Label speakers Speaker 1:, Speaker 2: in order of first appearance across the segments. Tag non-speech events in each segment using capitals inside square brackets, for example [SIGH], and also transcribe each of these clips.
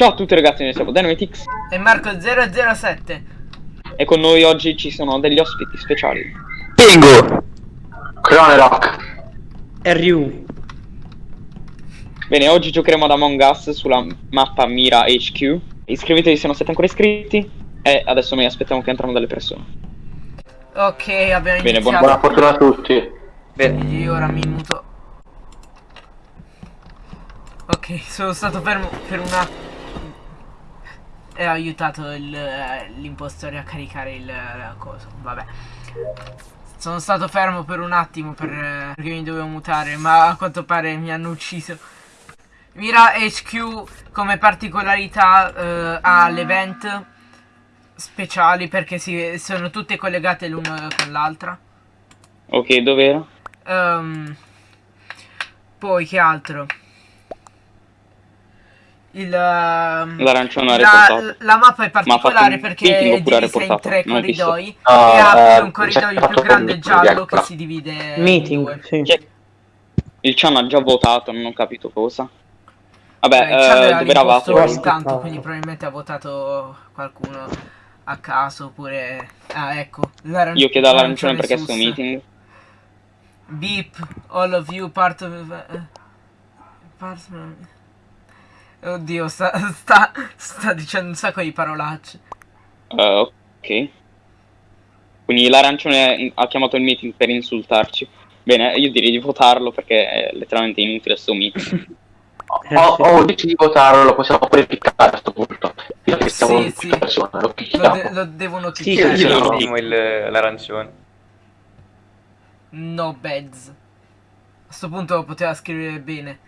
Speaker 1: Ciao a tutti ragazzi, noi siamo Dynamitix
Speaker 2: E Marco 007
Speaker 1: e con noi oggi ci sono degli ospiti speciali.
Speaker 3: Pingu!
Speaker 4: Crone Rock.
Speaker 5: RU.
Speaker 1: Bene, oggi giocheremo ad Among Us sulla mappa Mira HQ. Iscrivetevi se non siete ancora iscritti e adesso noi aspettiamo che entrano delle persone.
Speaker 2: Ok abbiamo
Speaker 1: Bene, buona-
Speaker 2: iniziato
Speaker 4: Buona fortuna a tutti.
Speaker 3: Bene,
Speaker 2: Io ora mi muto Ok sono stato fermo per una E ho aiutato il, eh, l'impostore a caricare il eh, coso. Vabbè. Sono stato fermo per un attimo per, eh, perché mi dovevo mutare Ma a quanto pare mi hanno ucciso. Mira HQ come particolarità eh, ha l'event speciali perché si, sono tutte collegate l'una con l'altra.
Speaker 1: Ok, dov'era?
Speaker 2: Ehm, poi che altro? Il, ehm,
Speaker 1: L'arancione
Speaker 2: la, la mappa è particolare
Speaker 1: un
Speaker 2: perché è divisa in tre
Speaker 1: Non
Speaker 2: corridoi
Speaker 4: Ah,
Speaker 2: e ha
Speaker 4: eh,
Speaker 2: un corridoio
Speaker 4: c'è
Speaker 2: più grande giallo che
Speaker 4: ecco.
Speaker 2: si divide in
Speaker 5: Meeting,
Speaker 2: due.
Speaker 5: sì.
Speaker 1: Il Chan ha già votato, non ho capito cosa. Vabbè,
Speaker 2: Eh,
Speaker 1: eh,
Speaker 2: era
Speaker 1: dove eravate?
Speaker 2: intanto, quindi probabilmente ha votato qualcuno a caso oppure... Ah, ecco.
Speaker 1: Io chiedo all'arancione perché è sto meeting.
Speaker 2: Beep, all of you part of... eh, part- Oddio, sta, sta, sta dicendo un sacco di parolacce.
Speaker 1: Eh, ok. Quindi l'arancione ha chiamato il meeting per insultarci. Bene, io direi di votarlo perché è letteralmente inutile sto meeting.
Speaker 4: O, o dici di votarlo, lo possiamo pure piccare a questo punto. Io che siamo
Speaker 2: Sì,
Speaker 4: sì,
Speaker 2: sì.
Speaker 4: persone, lo
Speaker 2: Lo, de- lo devono
Speaker 5: Sì,
Speaker 2: chiudere.
Speaker 5: sì,
Speaker 3: io
Speaker 4: no.
Speaker 3: lo ultimo il- l'arancione.
Speaker 2: No beds. A sto punto poteva scrivere bene.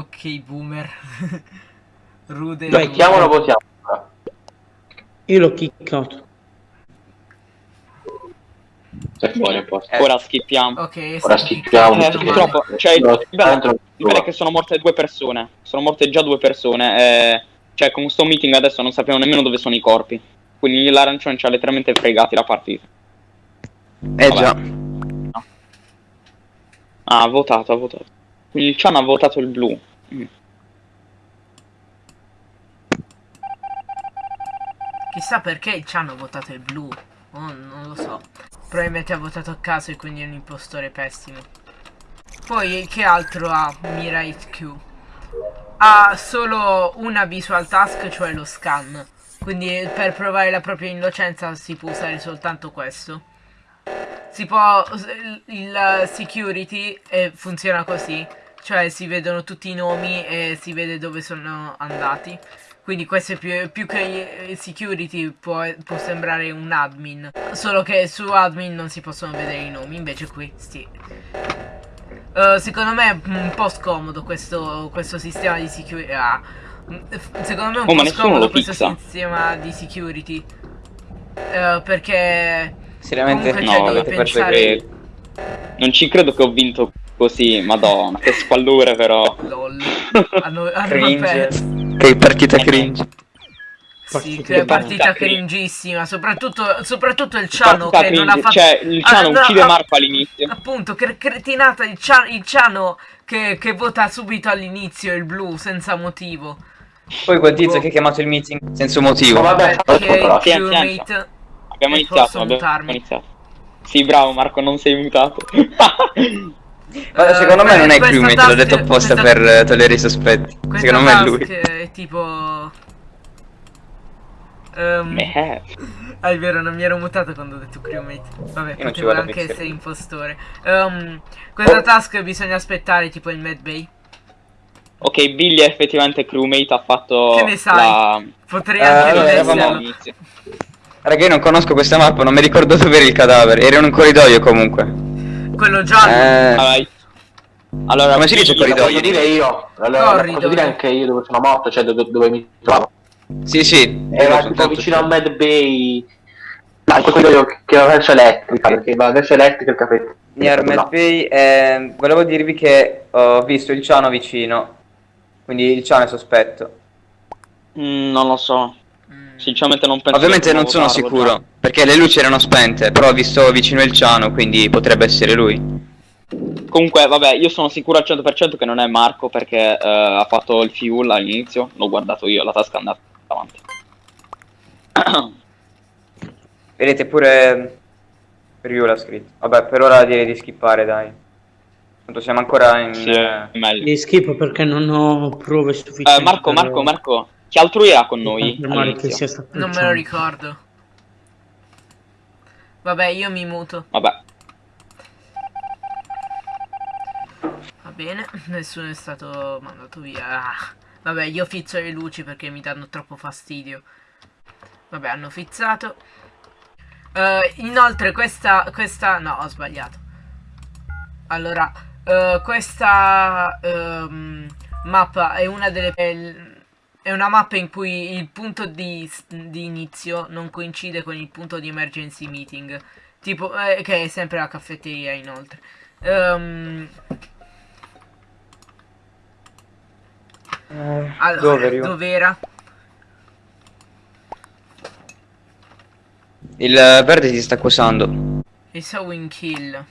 Speaker 2: Ok, boomer. [LAUGHS] Rude.
Speaker 4: Lo
Speaker 2: rude.
Speaker 4: picchiamo o lo votiamo?
Speaker 5: Io l'ho kickato.
Speaker 4: Se fuori un po'.
Speaker 3: Eh.
Speaker 1: Ora skippiamo.
Speaker 2: Ok,
Speaker 4: Ora schippiamo.
Speaker 1: Eh, purtroppo, cioè,
Speaker 4: No,
Speaker 1: il bello- il bello è che sono morte due persone. Sono morte già due persone. E, cioè, con sto meeting adesso non sappiamo nemmeno dove sono i corpi. Quindi l'arancione ci ha letteralmente fregati la partita.
Speaker 3: Eh
Speaker 1: Vabbè.
Speaker 3: già.
Speaker 1: Ah, ha votato, ha votato. Quindi il Chan ha votato il blu.
Speaker 2: Chissà perché il Chan ha votato il blu. Oh, non lo so. Probabilmente ha votato a caso e quindi è un impostore pessimo. Poi che altro ha Mira HQ? Ha solo una visual task, cioè lo scan. Quindi per provare la propria innocenza si può usare soltanto questo. Si può... il security eh, funziona così. Cioè si vedono tutti i nomi e si vede dove sono andati. Quindi questo è più, più che security può, può sembrare un admin. Solo che su admin non si possono vedere i nomi, invece qui sì. Eh, secondo me è un po' scomodo questo, questo sistema di security. Ah. Secondo me è un
Speaker 1: Oh,
Speaker 2: po' scomodo questo
Speaker 1: fixa.
Speaker 2: sistema di security. Eh, perché
Speaker 3: Seriamente
Speaker 1: No,
Speaker 2: pensare...
Speaker 1: Non ci credo che ho vinto così, madonna, che squallore però.
Speaker 2: LOL. [LAUGHS] Hanno, hanno
Speaker 3: Cringe.
Speaker 2: perso.
Speaker 3: Che partita cringe.
Speaker 2: Sì, che partita
Speaker 1: partita
Speaker 2: cringissima. Soprattutto, soprattutto il Ciano che non ha
Speaker 1: cringe,
Speaker 2: fatto.
Speaker 1: Cioè, il Ciano
Speaker 2: Ah, no,
Speaker 1: uccide Marco all'inizio.
Speaker 2: Appunto, cre- cretinata il, Cia- il Ciano che, che vota subito all'inizio il blu senza motivo.
Speaker 3: Poi quel tizio che ha chiamato il meeting senza motivo.
Speaker 4: Ma vabbè,
Speaker 2: Perché il crewmate.
Speaker 1: Abbiamo iniziato, abbiamo
Speaker 2: mutarmi.
Speaker 1: iniziato. Sì, bravo Marco, non sei mutato. [LAUGHS]
Speaker 3: Ma secondo me
Speaker 2: Eh,
Speaker 3: non è crewmate, l'ho
Speaker 2: task-
Speaker 3: detto apposta
Speaker 2: questa-
Speaker 3: per eh, togliere i sospetti.
Speaker 2: Questa
Speaker 3: Secondo me è lui.
Speaker 2: è tipo.
Speaker 1: Eh,
Speaker 2: Ah, è vero, non mi ero mutato quando ho detto crewmate. Vabbè,
Speaker 3: Io
Speaker 2: potevo anche essere impostore. Ehm, questa task bisogna aspettare tipo il medbay.
Speaker 1: ok, Billy è effettivamente crewmate, ha fatto
Speaker 2: Che ne sai?
Speaker 1: la...
Speaker 2: Potrei
Speaker 3: Eh,
Speaker 2: anche
Speaker 3: allora,
Speaker 2: non
Speaker 3: eravamo-. Raga, io non conosco questa mappa, non mi ricordo dove era il cadavere. Era in un corridoio comunque.
Speaker 2: Quello giallo.
Speaker 3: Eh,
Speaker 1: Ah, vai. Allora,
Speaker 3: Come si dice corridoio?
Speaker 4: voglio dire io. Allora,
Speaker 2: Corridoio.
Speaker 4: posso dire anche io dove sono morto, cioè dove, dove mi trovo.
Speaker 3: sì, sì.
Speaker 4: Era
Speaker 3: io
Speaker 4: tipo vicino a Mad Bay. No, quello io che va verso elettrica, perché va verso elettrica il caffè.
Speaker 3: Near Mad Bay, eh, volevo dirvi che ho visto il Ciano vicino. Quindi il Ciano è sospetto.
Speaker 1: Mm, non lo so. Sinceramente non penso
Speaker 3: Ovviamente non sono
Speaker 1: votarlo
Speaker 3: sicuro,
Speaker 1: già.
Speaker 3: perché le luci erano spente, però ho visto vicino il Ciano, quindi potrebbe essere lui.
Speaker 1: Comunque, vabbè, io sono sicuro al 100% che non è Marco perché eh, ha fatto il fuel all'inizio. L'ho guardato io, la tasca è andata avanti. [COUGHS]
Speaker 3: Vedete pure Ryu l'ha scritto. Vabbè, per ora direi di skippare, dai. Tanto siamo ancora in...
Speaker 1: Sì,
Speaker 3: eh,
Speaker 1: meglio.
Speaker 5: Li schifo perché non ho prove sufficienti.
Speaker 1: Eh, Marco, Marco, Marco, chi altro era con noi
Speaker 5: confermare che
Speaker 1: all'inizio?
Speaker 5: sia stato
Speaker 2: Non me lo ricordo. Vabbè, io mi muto.
Speaker 1: Vabbè,
Speaker 2: Va bene, [LAUGHS] nessuno è stato mandato via. Ah, Vabbè, io fizzo le luci perché mi danno troppo fastidio. Vabbè, hanno fizzato. Eh, inoltre questa, questa... No, ho sbagliato. Allora, eh, questa ehm, mappa è una delle... È una mappa in cui il punto di, di inizio non coincide con il punto di emergency meeting. Tipo, eh, che è sempre la caffetteria inoltre. Ehm,
Speaker 3: eh,
Speaker 2: allora, dov'era?
Speaker 3: Il verde si sta accusando.
Speaker 2: Il Sowing Kill.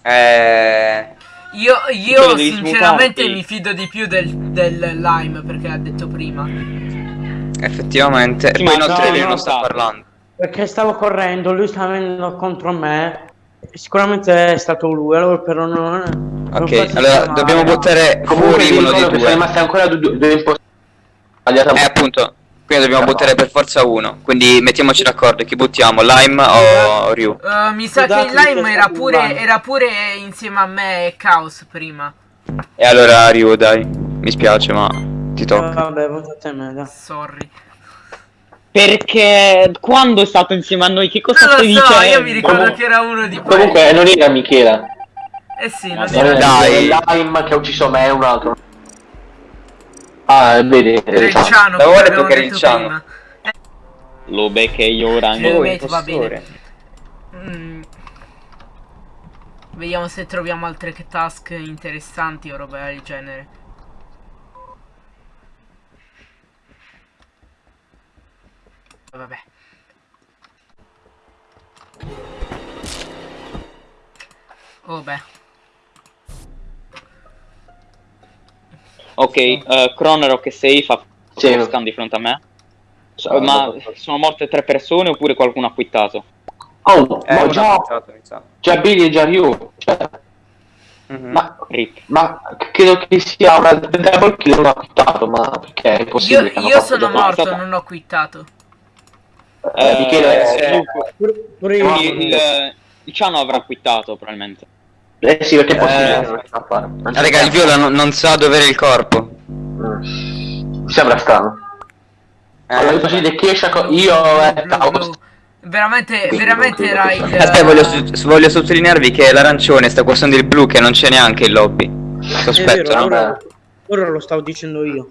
Speaker 3: Eh...
Speaker 2: Io, io sinceramente
Speaker 1: smutarti.
Speaker 2: mi fido di più del, del lime perché l'ha detto prima.
Speaker 3: Effettivamente.
Speaker 1: Sì,
Speaker 3: E poi
Speaker 1: ma
Speaker 3: inoltre
Speaker 5: no,
Speaker 3: lui
Speaker 5: no,
Speaker 3: non sta parlando.
Speaker 5: Perché stavo correndo, lui stava venendo contro me. Sicuramente è stato lui, allora però non... non
Speaker 3: Ok,
Speaker 5: posso
Speaker 3: allora dobbiamo buttare
Speaker 4: Comunque
Speaker 3: fuori uno dei
Speaker 4: che sono
Speaker 3: due.
Speaker 4: rimasti ancora due, due, due imposti. Sbagliata.
Speaker 3: Eh appunto, quindi dobbiamo buttare per forza uno. Quindi mettiamoci d'accordo, chi buttiamo? Lime o Ryu?
Speaker 2: Uh, mi sa che
Speaker 5: Scusate,
Speaker 2: il lime
Speaker 5: mi
Speaker 2: era pure, era pure insieme a me e Chaos prima.
Speaker 3: E allora Ryu, dai. Mi spiace, ma ti
Speaker 5: Eh,
Speaker 3: tocca.
Speaker 5: Vabbè, votate me, dai.
Speaker 2: Sorry.
Speaker 1: perché quando è stato insieme a noi, che cosa
Speaker 2: Non
Speaker 1: stai
Speaker 2: lo so,
Speaker 1: dicendo?
Speaker 2: io mi ricordo che era uno di.
Speaker 4: Comunque non era Michela.
Speaker 2: Eh sì, non
Speaker 1: Ma
Speaker 4: Non
Speaker 2: era
Speaker 3: Dai.
Speaker 4: Dai. Lime che ha ucciso me e un altro. Ah, vedi.
Speaker 2: era il
Speaker 4: eh,
Speaker 2: Ciano,
Speaker 3: L'avevo
Speaker 2: come
Speaker 3: detto che era il Ciano.
Speaker 2: prima.
Speaker 1: Lo becche io ora.
Speaker 3: Oh,
Speaker 2: mate, va
Speaker 3: impostore.
Speaker 2: Mm. Vediamo se troviamo altre task interessanti o roba del genere. Vabbè. Oh beh.
Speaker 1: Ok, uh, Cronero che sei fa
Speaker 4: Sì.
Speaker 1: lo scan di fronte a me.
Speaker 4: so-
Speaker 1: Ma sono morte tre persone oppure qualcuno ha quittato?
Speaker 4: Oh,
Speaker 3: Eh,
Speaker 4: ma già, già Billy e già Ryu. Cioè,
Speaker 3: Mhm.
Speaker 4: ma,
Speaker 1: Rip.
Speaker 4: ma credo che sia una double kill non ha quittato, ma perché è
Speaker 2: Io,
Speaker 4: che hanno
Speaker 2: io
Speaker 4: fatto
Speaker 2: sono
Speaker 4: dopo.
Speaker 2: morto,
Speaker 1: stata-
Speaker 2: non ho quittato.
Speaker 4: Eh, Michele,
Speaker 3: eh,
Speaker 1: Luke,
Speaker 5: Pure, pure io.
Speaker 1: il, il, il Ciano avrà quittato probabilmente.
Speaker 4: Eh sì, perché
Speaker 3: Eh,
Speaker 4: che non riesca a fare. Non
Speaker 3: Ah, raga, il viola non, non sa dove era il corpo.
Speaker 4: Mm. Mi sembra strano.
Speaker 3: Eh,
Speaker 4: Allora, possibile che esce io e
Speaker 2: blu. Veramente,
Speaker 4: Quindi
Speaker 2: veramente il...
Speaker 4: che
Speaker 3: Aspetta, voglio, su- voglio sottolinearvi che l'arancione sta guastando il blu che non c'è neanche in lobby. Sospetto,
Speaker 5: vero,
Speaker 3: no?
Speaker 5: ora, ora lo stavo dicendo io.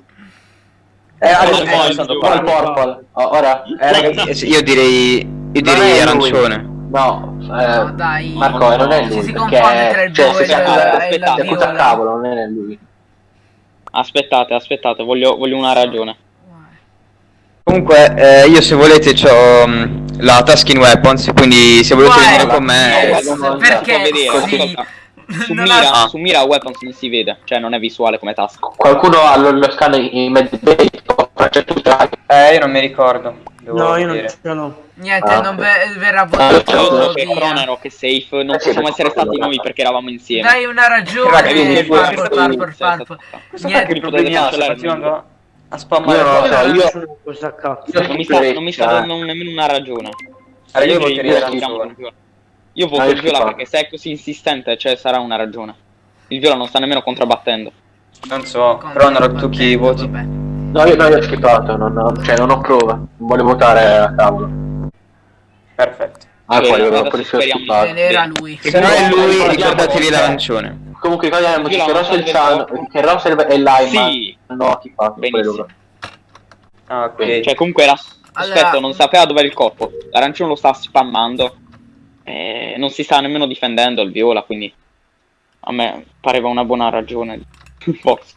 Speaker 4: Eh, adesso
Speaker 1: no,
Speaker 4: è
Speaker 1: è
Speaker 4: stato
Speaker 1: stato
Speaker 4: poi il purple. Oh, ora.
Speaker 3: Eh, ragazzi, io direi, io direi
Speaker 4: è lui. No, eh,
Speaker 2: No, dai.
Speaker 4: Marco, eh, non è lui.
Speaker 2: si
Speaker 4: perché,
Speaker 2: tra il
Speaker 4: cioè,
Speaker 2: blu
Speaker 4: se
Speaker 2: e
Speaker 4: si
Speaker 2: il-
Speaker 4: accusa-
Speaker 2: e la
Speaker 4: accusa a cavolo, non è lui.
Speaker 1: Aspettate, aspettate, voglio, voglio una ragione.
Speaker 3: Comunque, eh, io se volete ho la Tasking Weapons, quindi se volete
Speaker 2: Guarda,
Speaker 3: venire con me...
Speaker 2: yes,
Speaker 4: no, no,
Speaker 2: perché
Speaker 1: non vedere,
Speaker 2: sì.
Speaker 1: Su mira,
Speaker 2: ha-
Speaker 1: su mira weapons non si vede, cioè non è visuale come task.
Speaker 4: Qualcuno ha lo, lo scan in mezzo
Speaker 3: Eh, io non mi ricordo. Devo
Speaker 5: No, io non ce l'ho.
Speaker 2: Niente,
Speaker 4: Ah,
Speaker 2: non ve- verrà
Speaker 4: Ah,
Speaker 2: votato
Speaker 4: ok.
Speaker 1: che. Cronero, che safe, non possiamo essere stati noi perché eravamo insieme.
Speaker 2: Dai una ragione,
Speaker 1: Sì,
Speaker 2: Farfo.
Speaker 3: Cosa
Speaker 2: Niente.
Speaker 3: problemi ha? Continuando a spammare.
Speaker 4: non lo so, io-
Speaker 5: questa cazzo.
Speaker 1: Non mi sta, non mi sta dando nemmeno una ragione.
Speaker 3: Allora, io voterei
Speaker 1: con Viola. Io voto
Speaker 4: Ah,
Speaker 1: il Viola perché se è così insistente, cioè sarà una ragione. Il Viola non sta nemmeno contrabbattendo.
Speaker 3: Non so, Cronero, tu chi voti?
Speaker 2: Vabbè.
Speaker 4: No, io, no, io ho schippato, non, ho- cioè non ho prova. Non voglio votare a cavolo.
Speaker 3: Perfetto.
Speaker 4: Ah, poi avevo schippato.
Speaker 2: Bene, era lui.
Speaker 3: Se non è lui, ricordatevi
Speaker 4: che-
Speaker 3: l'arancione.
Speaker 4: Comunque ricordiamoci che e il
Speaker 1: del
Speaker 4: Ciano,
Speaker 1: corpo.
Speaker 4: che Rosso e Lime
Speaker 1: Sì,
Speaker 4: hanno schippato pure
Speaker 1: Benissimo.
Speaker 3: Ah, ok.
Speaker 1: cioè comunque era
Speaker 2: Allora-
Speaker 1: non sapeva dove era il corpo. L'arancione lo sta spammando. E non si sta nemmeno difendendo il Viola, quindi a me pareva una buona ragione. [LAUGHS] Forse.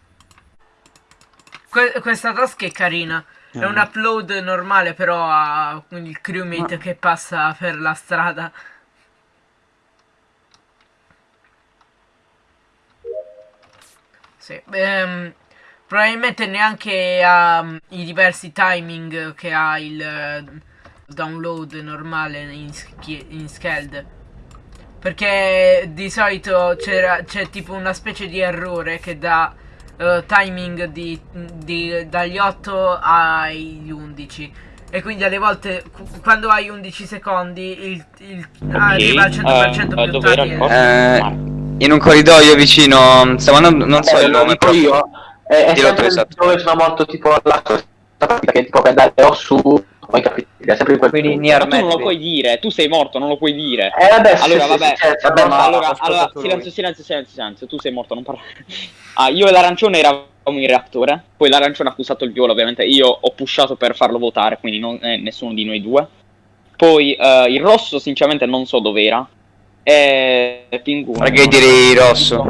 Speaker 2: Que questa tasca è carina. È eh. un upload normale però ha il crewmate Ma... che passa per la strada. Sì, ehm, probabilmente neanche ha mm, i diversi timing che ha il uh, download normale in, in Scald. Perché di solito c'è tipo una specie di errore che dà eh, timing di, di- dagli 8 agli 11. E quindi alle volte qu- quando hai 11 secondi il, il- arriva al 100%
Speaker 1: eh,
Speaker 2: più
Speaker 1: dove era
Speaker 2: tardi.
Speaker 3: Eh, in un corridoio vicino, stavo andando, non so
Speaker 4: Vabbè,
Speaker 3: il nome proprio.
Speaker 4: io. È, è
Speaker 3: esatto.
Speaker 4: dove sono morto tipo la pratica che tipo per andare o su capitale. È sempre in quel
Speaker 3: Quindi
Speaker 4: punto.
Speaker 1: Ma tu non lo puoi dire, tu sei morto, non lo puoi dire.
Speaker 4: Eh vabbè, sì,
Speaker 1: Allora,
Speaker 4: sì,
Speaker 1: vabbè,
Speaker 4: sì, certo,
Speaker 3: vabbè,
Speaker 4: ma-
Speaker 1: allora, allora silenzio, silenzio, silenzio, silenzio, tu sei morto, non parlare. [LAUGHS] Ah, io e l'arancione eravamo in reattore, poi l'arancione ha accusato il viola, ovviamente, io ho pushato per farlo votare, quindi non, eh, nessuno di noi due. Poi eh, il rosso, sinceramente, non so dov'era. E Pinguno.
Speaker 3: Io direi rosso.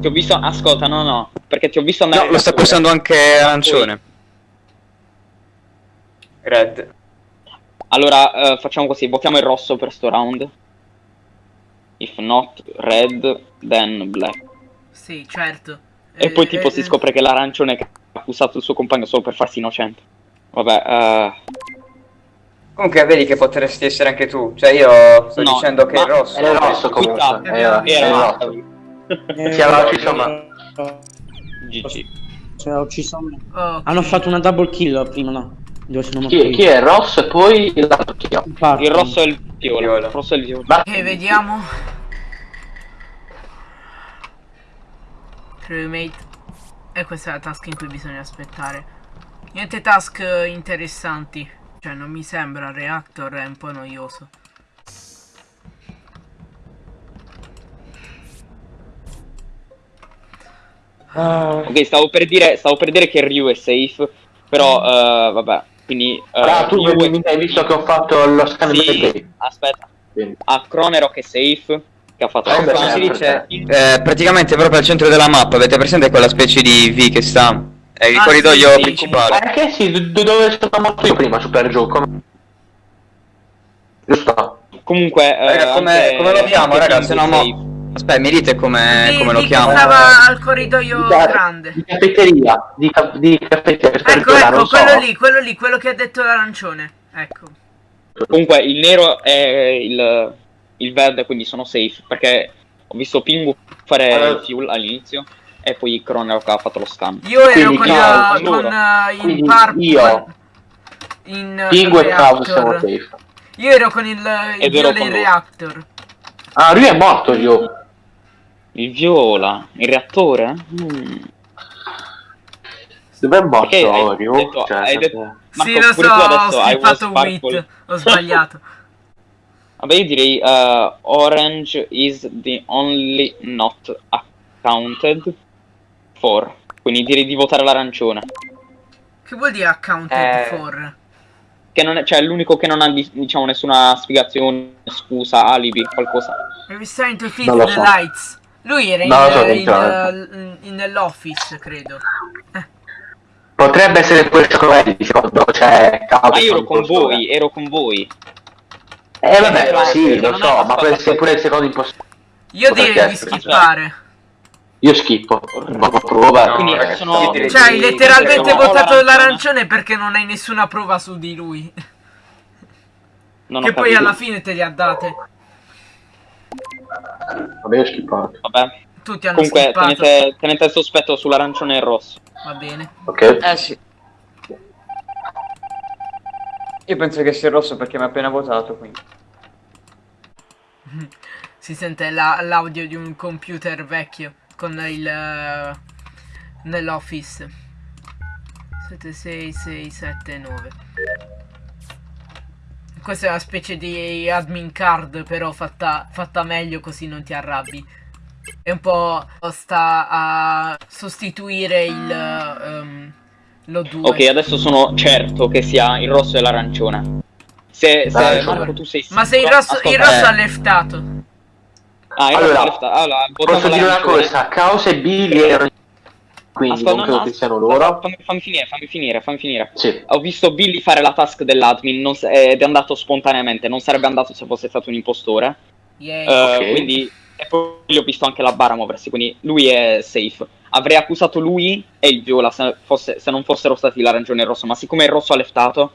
Speaker 1: Ti ho visto, ascolta, no, no, perché ti ho visto andare
Speaker 3: No, lo sta pulsando anche arancione. Red.
Speaker 1: Allora, eh, facciamo così, votiamo il rosso per sto round. If not red, then black.
Speaker 2: Sì, certo.
Speaker 1: E
Speaker 2: Eh,
Speaker 1: poi tipo
Speaker 2: eh,
Speaker 1: si
Speaker 2: eh,
Speaker 1: scopre che l'arancione che ha accusato il suo compagno solo per farsi innocente. Vabbè, eh,
Speaker 3: Comunque vedi che potresti essere anche tu. Cioè io sto
Speaker 1: No,
Speaker 3: dicendo che
Speaker 1: ma-
Speaker 3: è rosso.
Speaker 4: Il rosso comunque. Era,
Speaker 2: Era
Speaker 4: era
Speaker 1: rosso.
Speaker 4: rosso.
Speaker 5: Eh,
Speaker 4: Sì, allora ci sono.
Speaker 1: GG.
Speaker 5: Cioè, ho ucciso me.
Speaker 2: ok.
Speaker 5: Hanno fatto una double kill prima, no? Dove sono morto
Speaker 4: Chi,
Speaker 5: io.
Speaker 4: chi è rosso e poi è?
Speaker 5: Infatti.
Speaker 1: Il rosso è il viola. Il rosso è il viola.
Speaker 4: Ma-
Speaker 2: Ok, vediamo. Crewmate. E questa è la task in cui bisogna aspettare. Niente task eh, interessanti. Cioè, non mi sembra. Reactor è un po' noioso.
Speaker 1: Ok, stavo per dire, stavo per dire che Ryu è safe, però eh, vabbè, quindi... eh,
Speaker 4: Ah, tu
Speaker 1: è-
Speaker 4: mi hai visto che ho fatto lo scambio
Speaker 1: Sì, aspetta.
Speaker 4: Quindi.
Speaker 1: A Cronerock è safe, che ha fatto
Speaker 4: Eh,
Speaker 3: Come si
Speaker 1: scan.
Speaker 3: dice? Eh, praticamente proprio al centro della mappa. Avete presente quella specie di V che sta? È il
Speaker 2: Ah,
Speaker 3: corridoio
Speaker 2: sì, sì,
Speaker 3: principale.
Speaker 4: Ma che sì, dove sono morto io prima, su per giù, come... Giusto?
Speaker 1: Comunque... eh,
Speaker 3: come-
Speaker 1: anche-
Speaker 3: come lo chiamo,
Speaker 1: anche
Speaker 3: raga?
Speaker 1: Pingu
Speaker 3: Se no mo-
Speaker 1: safe.
Speaker 3: Aspetta, mi dite come,
Speaker 2: Di-
Speaker 3: come lo chiamo?
Speaker 2: Stava al corridoio
Speaker 4: Di
Speaker 2: grande.
Speaker 4: Di caffetteria, di, ca- di caffetteria, per
Speaker 2: Ecco, ecco,
Speaker 4: non so.
Speaker 2: quello lì, quello lì, quello che ha detto l'arancione. Ecco.
Speaker 1: Comunque il nero è il, il verde, quindi sono safe, perché ho visto Pingu fare
Speaker 4: Allora-
Speaker 1: il fuel all'inizio e poi Cronerock ha fatto lo scan.
Speaker 2: Io ero
Speaker 4: Quindi
Speaker 2: con, eh, con eh, il purple.
Speaker 4: io-
Speaker 2: In eh,
Speaker 4: Pingu e Cloud siamo safe.
Speaker 2: Io ero con il, il
Speaker 1: loro.
Speaker 2: reactor.
Speaker 4: Ah, lui è morto io.
Speaker 1: Il viola, il reattore? Mm.
Speaker 4: Dov'è morto
Speaker 1: Perché hai detto-
Speaker 4: Cioè,
Speaker 1: hai detto- Marco,
Speaker 2: sì, lo so, ho
Speaker 1: purple.
Speaker 2: wit. Ho sbagliato. [LAUGHS]
Speaker 1: Vabbè, io direi uh, orange is the only not accounted for. Quindi direi di votare l'arancione.
Speaker 2: che vuol dire accounted
Speaker 3: Eh.
Speaker 2: for?
Speaker 1: Che non è, cioè, è l'unico che non ha, di- diciamo, nessuna spiegazione, scusa, alibi, qualcosa.
Speaker 2: We starting to
Speaker 4: lo
Speaker 2: the
Speaker 4: so.
Speaker 2: lights? Lui era
Speaker 4: so,
Speaker 2: in, eh, in- nell'office, credo.
Speaker 4: Potrebbe essere pure Scovelli, secondo cioè Cloud
Speaker 1: Ma io ero con voi, ero con voi.
Speaker 4: Eh vabbè,
Speaker 1: Però-
Speaker 4: sì, lo so, ma può essere pure il secondo impostore.
Speaker 2: Io direi di
Speaker 4: essere.
Speaker 2: skippare.
Speaker 4: Io schippo, ma prova.
Speaker 3: No,
Speaker 1: Quindi
Speaker 3: ragazzi,
Speaker 1: sono-
Speaker 2: Cioè, hai
Speaker 3: di-
Speaker 2: letteralmente votato
Speaker 1: l'arancione.
Speaker 2: perché non hai nessuna prova su di lui.
Speaker 1: Non
Speaker 2: che poi
Speaker 1: capito.
Speaker 2: alla fine te li ha date.
Speaker 4: Vabbè, ho schippato.
Speaker 1: Vabbè.
Speaker 2: Tutti hanno
Speaker 1: Comunque,
Speaker 2: skippato.
Speaker 1: tenete, tenete il sospetto sull'arancione e il rosso.
Speaker 2: Va bene.
Speaker 4: Ok?
Speaker 3: Eh sì. Io penso che sia il rosso perché mi ha appena votato, quindi. [LAUGHS]
Speaker 2: Si sente la- l'audio di un computer vecchio con il eh, nell'office 76679 Questa è una specie di admin card però fatta, fatta meglio così non ti arrabbi. È un po' sta a sostituire il ehm, lo 2
Speaker 1: Ok, adesso sono certo che sia il rosso e l'arancione. Se, se
Speaker 4: Dai,
Speaker 1: Marco
Speaker 4: allora.
Speaker 1: tu sei
Speaker 2: Ma se il
Speaker 1: sicuro-
Speaker 2: rosso, il
Speaker 1: ascolta,
Speaker 2: rosso
Speaker 1: eh.
Speaker 2: ha leftato.
Speaker 1: Ah, il rosso
Speaker 4: Allora,
Speaker 1: allora,
Speaker 4: Posso dire una cosa, Causa e Billy erano quindi
Speaker 1: Ascolta,
Speaker 4: non
Speaker 1: no,
Speaker 4: credo
Speaker 1: no,
Speaker 4: che siano
Speaker 1: aspetta,
Speaker 4: loro.
Speaker 1: Fammi, fammi finire, fammi finire, fammi finire.
Speaker 4: Sì.
Speaker 1: Ho visto Billy fare la task dell'admin non s- ed è andato spontaneamente, non sarebbe andato se fosse stato un impostore.
Speaker 2: Yay.
Speaker 1: Eh,
Speaker 4: Ok.
Speaker 1: Quindi, e poi gli ho visto anche la bara muoversi, quindi lui è safe. avrei accusato lui e il viola se, fosse- se non fossero stati l'arancione e il rosso, ma siccome il rosso ha leftato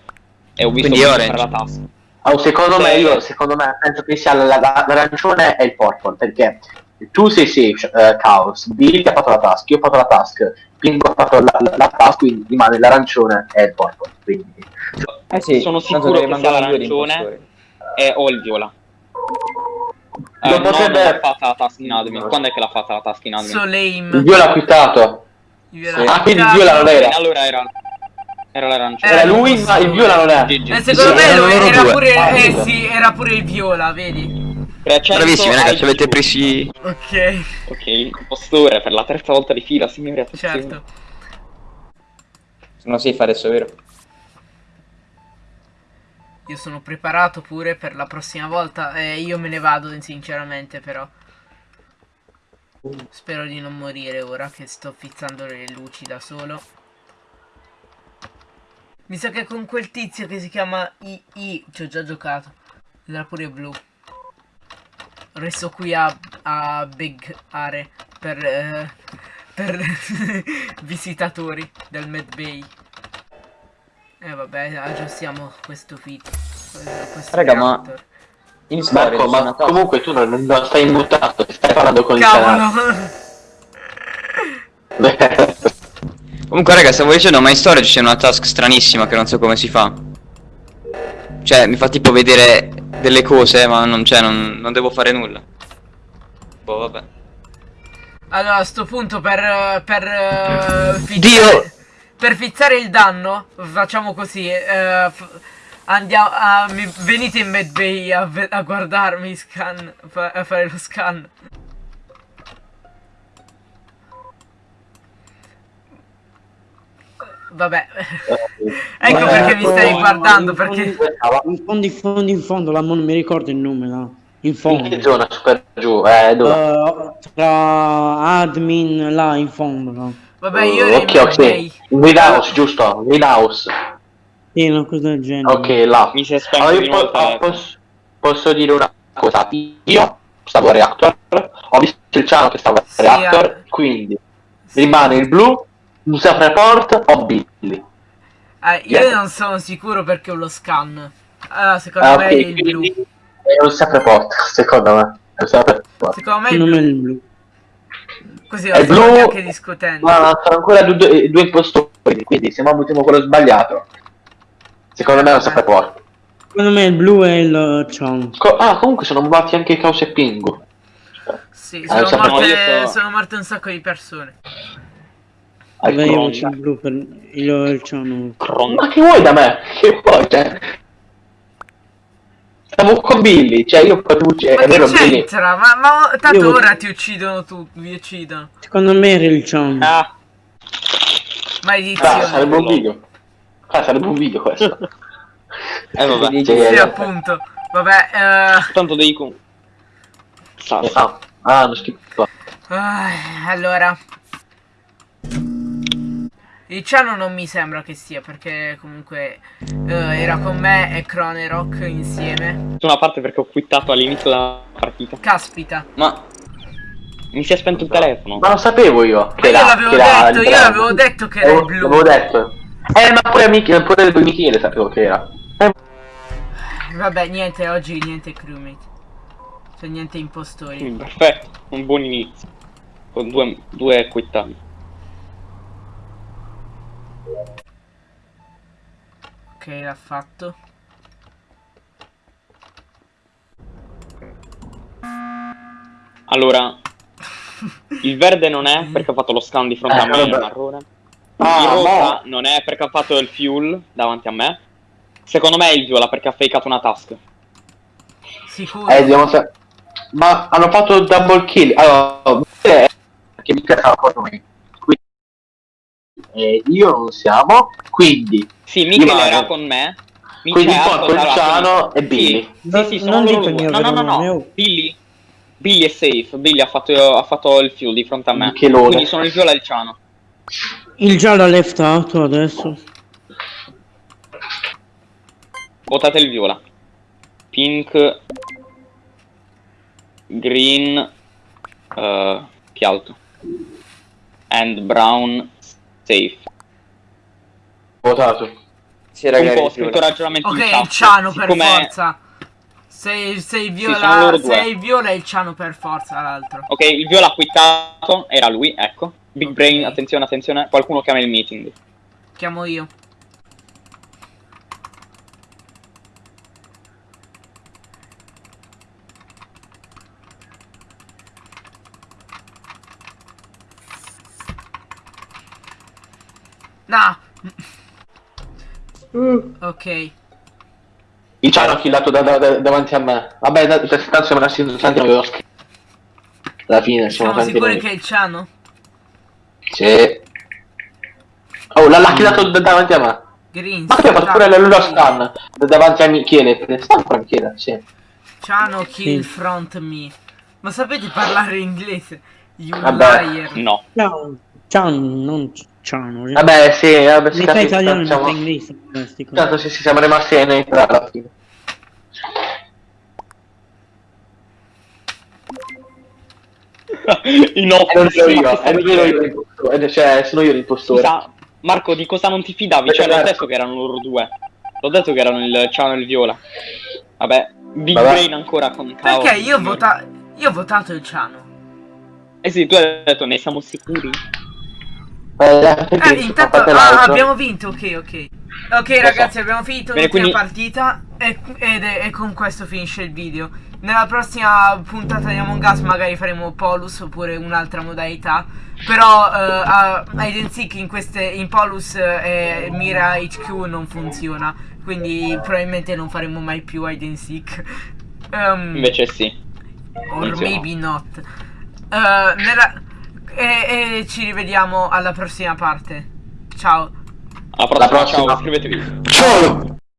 Speaker 1: e ho visto
Speaker 6: Quindi
Speaker 1: fare la task.
Speaker 4: Oh, secondo me,
Speaker 1: Sì.
Speaker 4: io, secondo me, penso che sia la- la- l'arancione e il purple, perché tu sei safe, eh, Chaos, Billy ha fatto la task, io ho fatto la task, Pingo ha fatto la, la, la task, quindi rimane l'arancione e il purple, quindi...
Speaker 3: Eh sì,
Speaker 1: Sono sicuro che sia l'arancione. E ho il viola. Eh,
Speaker 4: Non
Speaker 1: no,
Speaker 4: potrebbe-
Speaker 1: non l'ha fatta la task in admin. Quando è che l'ha fatta la task in admin?
Speaker 2: So
Speaker 4: Il
Speaker 2: lame.
Speaker 4: viola ha quittato.
Speaker 2: Il viola-
Speaker 4: Ah, quindi il viola non era.
Speaker 1: Allora era. Era l'arancione.
Speaker 4: Era lui, ma il viola non è.
Speaker 1: GG.
Speaker 2: Eh, secondo
Speaker 4: Sì,
Speaker 2: me era
Speaker 4: due.
Speaker 2: pure,
Speaker 4: Ah,
Speaker 2: eh, sì, era pure il viola, vedi?
Speaker 1: 300
Speaker 6: Bravissimi ragazzi, avete
Speaker 1: GG.
Speaker 6: presi...
Speaker 2: Ok,
Speaker 1: Ok, impostore per la terza volta di fila, signori, attenzione.
Speaker 2: certo.
Speaker 3: Sono safe adesso, vero?
Speaker 2: Io sono preparato pure per la prossima volta. Eh, io me ne vado, sinceramente, però. Spero di non morire ora che sto fizzando le luci da solo. Mi sa che con quel tizio che si chiama II ci ho già giocato. Era pure blu. Resto qui a, a Big Are per, eh, per [LAUGHS] visitatori del Med Bay. E eh, vabbè, aggiustiamo questo fit. Questo
Speaker 3: Raga, ma-. In storia
Speaker 4: Marco, ma comunque tu non, non stai immutato, stai parlando con il
Speaker 2: Cavolo!
Speaker 4: canale. [LAUGHS]
Speaker 6: Comunque raga, stavo dicendo, ma in storage c'è una task stranissima che non so come si fa. Cioè, mi fa tipo vedere delle cose, ma non, cioè, non, non devo fare nulla. Boh, vabbè.
Speaker 2: Allora, a sto punto per, per eh, fizzare,
Speaker 6: Dio!
Speaker 2: per fizzare il danno, facciamo così. eh, f- andiamo a, mi- venite in medbay a, a guardarmi scan, a fare lo scan. Vabbè, [LAUGHS] ecco
Speaker 5: Eh,
Speaker 2: perché mi stai guardando, perché...
Speaker 5: In fondo, in fondo, in fondo, la non mi ricordo il nome, no? In
Speaker 4: In
Speaker 5: fondo.
Speaker 4: che zona? Super giù, eh, dove?
Speaker 5: Eh, tra admin là in fondo, no?
Speaker 2: Vabbè, io in
Speaker 4: ok, ok. Greenhouse, giusto? Greenhouse.
Speaker 5: Sì, una cosa del genere.
Speaker 4: Ok, là.
Speaker 1: Mi si è spento
Speaker 4: Allora, io po- ah, posso, posso dire una cosa. Io stavo a reactor, ho visto il ciano che stava a
Speaker 2: Sì,
Speaker 4: reactor,
Speaker 2: eh.
Speaker 4: quindi rimane il blu, un self-report o Billy.
Speaker 2: Eh, io
Speaker 4: Yeah.
Speaker 2: non sono sicuro perché ho lo scan. Allora, secondo
Speaker 4: Ah,
Speaker 2: me
Speaker 4: ok,
Speaker 2: è il blu.
Speaker 4: è un self-report, secondo me. È.
Speaker 2: Secondo me è
Speaker 5: me è
Speaker 2: blu.
Speaker 5: il blu.
Speaker 2: Così
Speaker 4: È
Speaker 2: lo stiamo
Speaker 4: blu,
Speaker 2: neanche discutendo.
Speaker 4: Ma sono ancora due, due impostori, quindi se ammutiamo quello sbagliato. Secondo me è un self-report.
Speaker 5: Secondo me il blu è il ciao.
Speaker 4: Co- ah, comunque sono morti anche Caos e Pingu.
Speaker 2: Sì,
Speaker 4: Eh,
Speaker 2: sono,
Speaker 4: sappiamo,
Speaker 2: morte, sono morte un sacco di persone.
Speaker 4: Al
Speaker 5: Vabbè, io
Speaker 4: Cron.
Speaker 5: faccio il blu per il, il ciano.
Speaker 1: Cron-
Speaker 4: Ma che vuoi da me? [LAUGHS] Che vuoi? Cioè... Stavo con Billy, cioè io potevo uccidere.
Speaker 2: Ma
Speaker 4: È vero,
Speaker 2: che c'entra? Ma, ma tanto
Speaker 5: Io-
Speaker 2: ora ti uccidono tu, vi uccidono.
Speaker 5: Secondo me era il ciano.
Speaker 1: Ah,
Speaker 4: Ah,
Speaker 2: Maledizione.
Speaker 4: sarebbe un video. Ah, sarebbe un video questo. [LAUGHS]
Speaker 1: eh vabbè.
Speaker 4: Cioè,
Speaker 2: Sì,
Speaker 4: eh,
Speaker 2: appunto. Vabbè, eh,
Speaker 1: Tanto devi con... Sa-
Speaker 4: Ah, ah, non schifo.
Speaker 2: ah, allora. Il ciano non mi sembra che sia perché comunque eh, era con me e Cronerock insieme.
Speaker 1: Una parte perché ho quittato all'inizio della partita.
Speaker 2: Caspita.
Speaker 1: Ma... Mi si è spento il telefono.
Speaker 4: Ma lo sapevo io.
Speaker 2: Ma
Speaker 4: Che
Speaker 2: io
Speaker 4: era,
Speaker 2: l'avevo
Speaker 4: che era
Speaker 2: detto, io l'avevo detto che era il
Speaker 4: L'avevo-
Speaker 2: blu.
Speaker 4: L'avevo detto. Eh, ma pure, Mich- pure Michele sapevo che era. Eh,
Speaker 2: Vabbè, niente, oggi niente crewmate. Cioè niente impostori.
Speaker 1: Perfetto, un buon inizio. Con due, due quittati.
Speaker 2: Ok, l'ha fatto.
Speaker 1: Allora, il verde non è perché ha fatto lo scan di fronte
Speaker 4: Eh,
Speaker 1: a me, il marrone.
Speaker 4: Ah,
Speaker 1: il rosa
Speaker 4: no.
Speaker 1: non è perché ha fatto il fuel davanti a me. Secondo me è il viola perché ha fakeato una task.
Speaker 2: Sicuro.
Speaker 4: Eh, dobbiamo sa- Ma hanno fatto double kill. Allora, che Michele stava con noi. Quindi, eh, io non siamo. Quindi,
Speaker 1: Sì, Michele
Speaker 4: Rimane.
Speaker 1: era con me.
Speaker 4: quindi
Speaker 1: Michele ha
Speaker 4: Porco, il
Speaker 1: allora,
Speaker 4: Ciano e
Speaker 1: Sì,
Speaker 4: Billy.
Speaker 1: sì, sì, sono
Speaker 5: Non
Speaker 1: loro
Speaker 5: dico il mio
Speaker 1: No, no, no, no. Billy. Billy è safe. Billy ha fatto, ha fatto il fuel di fronte a me.
Speaker 4: Michelone.
Speaker 1: Quindi sono il viola e il ciano.
Speaker 5: Il giallo ha leftato adesso.
Speaker 1: Votate il viola. Pink. Green. eh, che altro? and Brown safe.
Speaker 4: Votato.
Speaker 3: Sì,
Speaker 1: Comunque ho
Speaker 3: ragazzi.
Speaker 1: scritto ragionamenti
Speaker 2: Ok, il ciano per
Speaker 1: Siccome-
Speaker 2: forza. Se, se il viola,
Speaker 1: loro
Speaker 2: se il viola è il ciano per forza l'altro.
Speaker 1: Ok, il viola ha quittato, era lui, ecco. Big
Speaker 2: Ok.
Speaker 1: Brain, attenzione, attenzione, qualcuno chiama il meeting.
Speaker 2: Chiamo io. No. Ok.
Speaker 4: Il ciano ha killato da- da- da- davanti a me. Vabbè, da- da- tanto siamo rimasti innocenti, avevo scritto. Alla fine siamo
Speaker 2: Siamo sicuri
Speaker 4: noi.
Speaker 2: che è il ciano?
Speaker 4: Sì. Oh, l'ha killato da- davanti a me.
Speaker 2: Green.
Speaker 4: Ma che ha fatto pure la loro stun da- davanti a Michele. Sta ancora Michele, sì.
Speaker 2: Ciano kill
Speaker 5: Sì.
Speaker 2: front me. Ma sapete parlare inglese? You
Speaker 4: Vabbè.
Speaker 2: liar.
Speaker 1: No.
Speaker 5: Ciao, ciao, non ciao.
Speaker 4: Vabbè, sì, vabbè, sì,
Speaker 5: Metà italiano e
Speaker 4: siamo-
Speaker 5: metà inglese.
Speaker 4: Tanto sì, sì, siamo rimasti neutrali alla [LAUGHS] fine.
Speaker 1: In
Speaker 4: non sono io, io l'impostore, cioè sono io l'impostore.
Speaker 1: Scusa, Marco, di cosa non ti fidavi? Cioè, l'ho detto che erano loro due. L'ho detto che erano il ciano e il viola. Vabbè, Big
Speaker 4: Vabbè.
Speaker 1: Brain ancora con caos.
Speaker 2: Perché io ho, vota- io ho votato il ciano.
Speaker 1: Eh sì, tu hai detto, ne siamo sicuri?
Speaker 4: Eh,
Speaker 2: Eh, intanto ah, abbiamo vinto, ok, ok. Ok
Speaker 1: Lo
Speaker 2: ragazzi,
Speaker 1: so.
Speaker 2: abbiamo finito
Speaker 1: Bene,
Speaker 2: l'ultima
Speaker 1: quindi-
Speaker 2: partita e, ed è- e con questo finisce il video. Nella prossima puntata di Among Us magari faremo Polus oppure un'altra modalità. Però eh, a- Hide and Seek in, queste, in Polus eh, e Mira HQ non funziona. Quindi probabilmente non faremo mai più Hide and Seek. Um,
Speaker 1: Invece sì.
Speaker 2: Or
Speaker 1: funziona.
Speaker 2: maybe not. Eh, nella- e, e ci rivediamo alla prossima parte. Ciao.
Speaker 1: Alla prossima,
Speaker 4: prossima.
Speaker 1: ciao, iscrivetevi.
Speaker 4: Ciao!